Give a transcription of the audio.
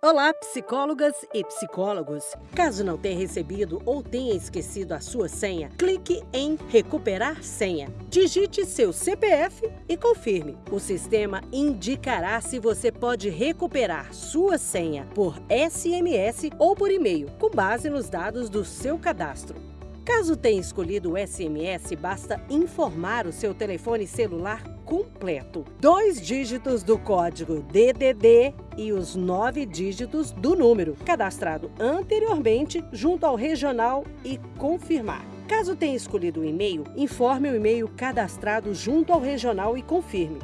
Olá, psicólogas e psicólogos. Caso não tenha recebido ou tenha esquecido a sua senha, clique em Recuperar senha. Digite seu CPF e confirme. O sistema indicará se você pode recuperar sua senha por SMS ou por e-mail, com base nos dados do seu cadastro. Caso tenha escolhido o SMS, basta informar o seu telefone celular completo. Dois dígitos do código DDD e os nove dígitos do número cadastrado anteriormente junto ao regional e confirmar. Caso tenha escolhido o e-mail, informe o e-mail cadastrado junto ao regional e confirme.